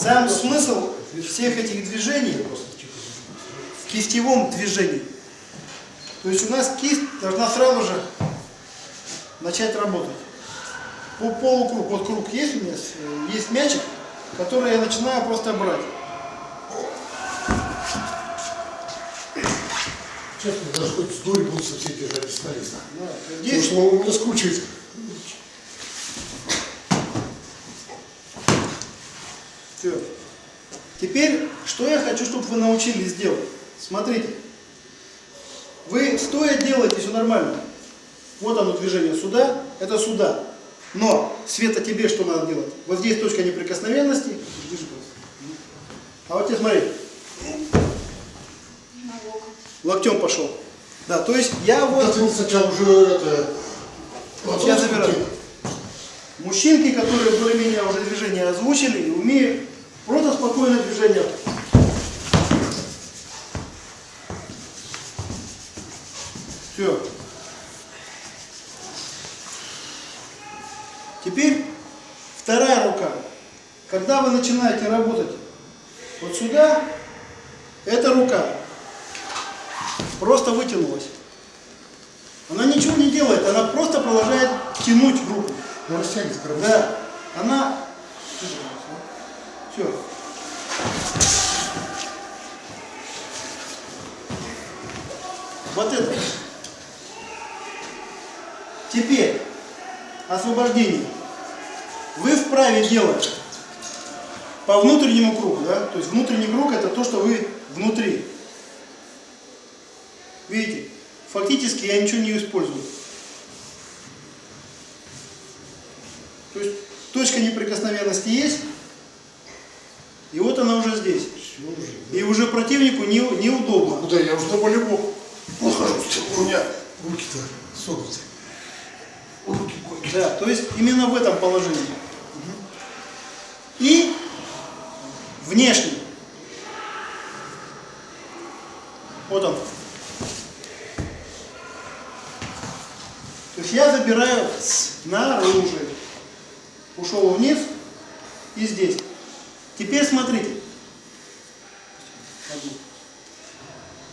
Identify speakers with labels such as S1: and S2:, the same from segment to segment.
S1: Сам смысл всех этих движений в кистевом движении. То есть у нас кисть должна сразу же начать работать. По полукруг, вот круг есть у меня, э, есть мячик, который я начинаю просто брать.
S2: Честно, даже хоть с будут все держать бесполезно.
S1: Да,
S2: Потому
S1: здесь
S2: что он у меня скручивает.
S1: Все. Теперь, что я хочу, чтобы вы научились делать. Смотрите. Вы стоя делаете все нормально. Вот оно движение сюда, это сюда. Но, Света, тебе что надо делать? Вот здесь точка неприкосновенности. А вот тебе смотри. Локтем пошел. Да, то есть я вот...
S2: Да ты сначала уже это...
S1: Вот я забираю. Мужчинки, которые более-менее уже движение озвучили и умеют просто спокойное движение. Все. Теперь вторая рука. Когда вы начинаете работать вот сюда, эта рука просто вытянулась. Она ничего не делает, она просто продолжает тянуть руку.
S2: Ну, растягивает корпус.
S1: Да, она... Все. Вот это. Теперь освобождение. Вы вправе делать по внутреннему кругу, да? То есть внутренний круг это то, что вы внутри. Видите? Фактически я ничего не использую. То есть точка неприкосновенности есть, и вот она уже здесь. И уже противнику не, неудобно.
S2: Куда я уже на волейбол нахожусь. У меня руки-то согнуты. Руки.
S1: Да, то есть именно в этом положении. И внешний. Вот он. То есть я забираю снаружи. Ушел вниз и здесь. Теперь смотрите.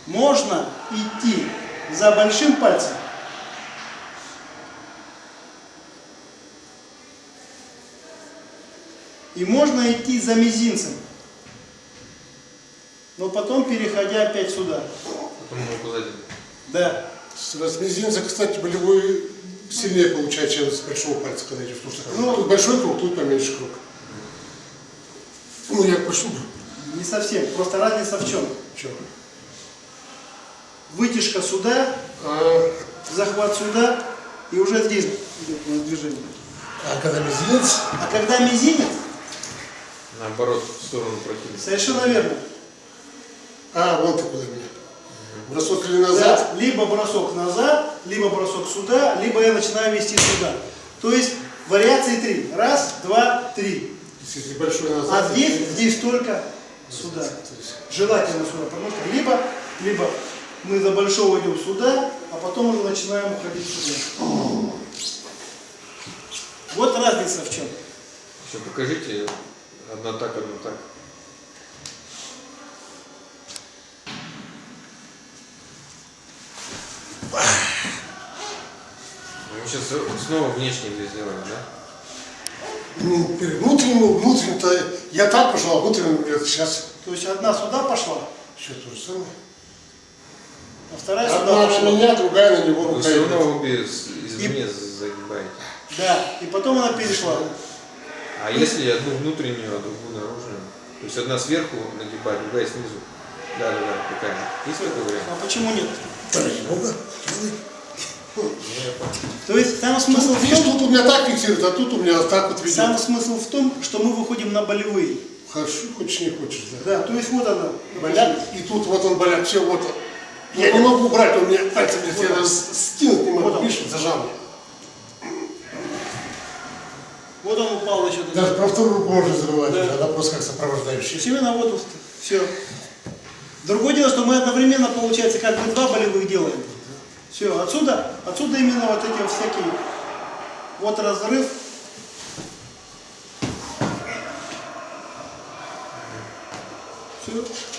S1: Можно идти за большим пальцем И можно идти за мизинцем. Но потом переходя опять сюда.
S3: Потом указатель.
S1: Да.
S2: С с мизинца, кстати, болевой сильнее получается, чем с большого пальца, когда идешь. Потому что
S1: Ну,
S2: тут большой круг, тут поменьше круг. Ну, я пошел.
S1: Не совсем. Просто разница в чем?
S2: Че?
S1: Вытяжка сюда,
S2: А,
S1: захват сюда, и уже здесь идет у нас движение.
S2: а когда мизинец,
S1: А когда мизинец,
S3: Наоборот, в сторону противника.
S1: совершенно верно.
S2: а, вон ты куда меня. Бросок или назад,
S1: либо бросок назад, либо бросок сюда, либо я начинаю вести сюда. То есть вариации три. Раз, два, три. А здесь, здесь только сюда. Желательно сюда, потому что либо, либо мы за большого идем сюда, а потом уже начинаем уходить сюда. Вот разница в чем.
S3: Еще покажите. Одна так, одна так. Сейчас снова внешний здесь сделаем, да?
S2: ну, внутренним, внутренним-то я так пошел, а внутренним говорят, сейчас
S1: То есть одна сюда пошла,
S2: еще то же самое.
S1: а вторая сюда
S2: Одна на
S1: пошла.
S2: меня, другая на него
S3: Вы
S2: рука
S3: все равно обе извне загибаете.
S1: Да, и потом она перешла.
S3: А если одну внутреннюю, а другую наружную? То есть одна сверху нагибать, другая снизу. Да, да, да, такая. Есть такой вариант?
S1: А почему нет?
S2: Ради бога, делай.
S3: Ну, я понял.
S1: То есть там смысл
S2: Тут,
S1: в
S2: видишь,
S1: том,
S2: тут у меня так фиксирует, а тут у меня так вот ведет.
S1: сам смысл в том, что мы выходим на болевые.
S2: Хорошо, хочешь не хочешь, да.
S1: Да, то есть вот она.
S2: Боляк, и тут вот он боляк, все, вот он. Я не могу убрать, он мне пальцем здесь, я даже стянуть не
S1: Вот
S2: могу,
S1: он.
S2: видишь, зажал.
S1: Вот он упал еще.
S2: Даже про вторую руку можно забывать,
S1: Да.
S2: она просто как
S1: есть именно вот все. Другое дело, что мы одновременно, получается, как бы два болевых делаем. Все, отсюда, отсюда именно вот эти всякие, вот разрыв. Все.